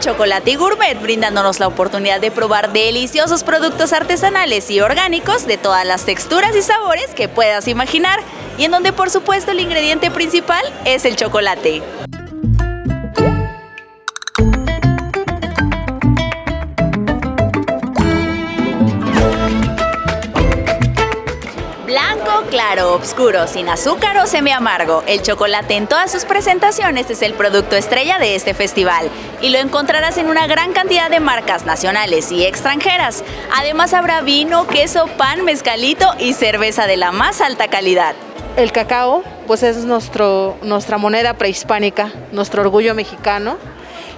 Chocolate y Gourmet, brindándonos la oportunidad de probar deliciosos productos artesanales y orgánicos de todas las texturas y sabores que puedas imaginar, y en donde por supuesto el ingrediente principal es el chocolate. Blanco, claro, oscuro, sin azúcar o semi amargo. El chocolate en todas sus presentaciones es el producto estrella de este festival y lo encontrarás en una gran cantidad de marcas nacionales y extranjeras. Además habrá vino, queso, pan, mezcalito y cerveza de la más alta calidad. El cacao, pues es nuestro, nuestra moneda prehispánica, nuestro orgullo mexicano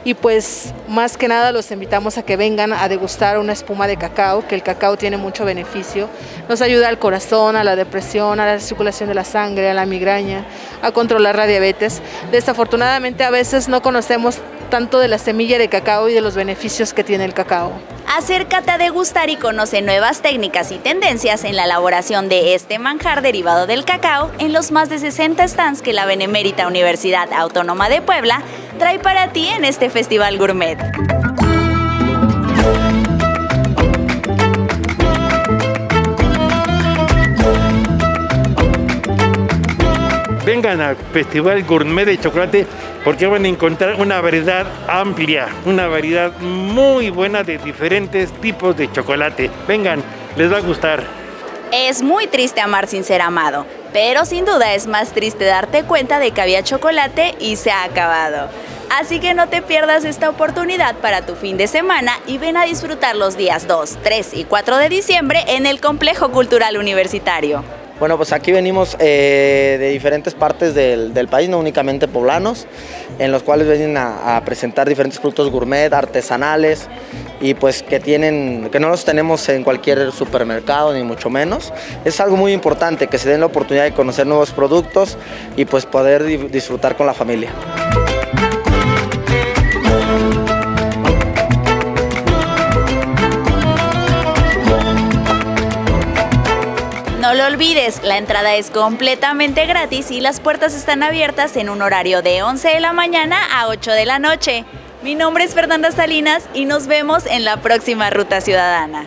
y pues más que nada los invitamos a que vengan a degustar una espuma de cacao, que el cacao tiene mucho beneficio, nos ayuda al corazón, a la depresión, a la circulación de la sangre, a la migraña, a controlar la diabetes. Desafortunadamente a veces no conocemos tanto de la semilla de cacao y de los beneficios que tiene el cacao. Acércate a degustar y conoce nuevas técnicas y tendencias en la elaboración de este manjar derivado del cacao en los más de 60 stands que la Benemérita Universidad Autónoma de Puebla trae para ti en este Festival Gourmet. Vengan al Festival Gourmet de Chocolate porque van a encontrar una variedad amplia, una variedad muy buena de diferentes tipos de chocolate. Vengan, les va a gustar. Es muy triste amar sin ser amado, pero sin duda es más triste darte cuenta de que había chocolate y se ha acabado. Así que no te pierdas esta oportunidad para tu fin de semana y ven a disfrutar los días 2, 3 y 4 de diciembre en el Complejo Cultural Universitario. Bueno, pues aquí venimos eh, de diferentes partes del, país, no únicamente poblanos, en los cuales vienen a, a, presentar diferentes productos gourmet, artesanales y pues que tienen, que no los tenemos en cualquier supermercado ni mucho menos. Es algo muy importante que se den la oportunidad de conocer nuevos productos y pues poder disfrutar con la familia. No lo olvides, la entrada es completamente gratis y las puertas están abiertas en un horario de 11 de la mañana a 8 de la noche. Mi nombre es Fernanda Salinas y nos vemos en la próxima Ruta Ciudadana.